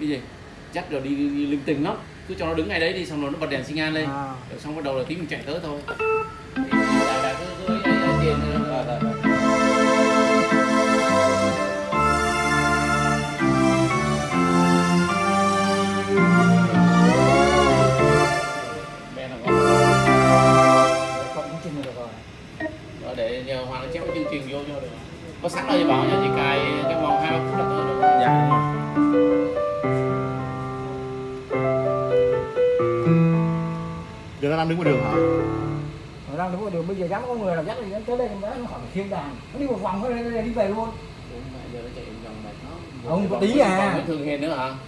cái gì? Dắt rồi đi, đi, đi linh tinh lắm. Cứ cho nó đứng ngay đấy đi xong rồi nó bật đèn xi nhan lên. À. rồi xong bắt đầu là tí mình chạy tới thôi. Thì là, là cứ cứ tiền rồi. Rồi để nhờ Hoàng chép cái chương trình vô cho được. Có sẵn rồi bảo nha chỉ cài cái vòng giờ nó đang đứng ngoài đường hả Nó đang đúng rồi đường bây giờ dám có người nào dắt đi tới đây nó khỏi thiên đàng. Nó đi một vòng nó đi, đi về luôn. Ông có tí à. thường hiền nữa hả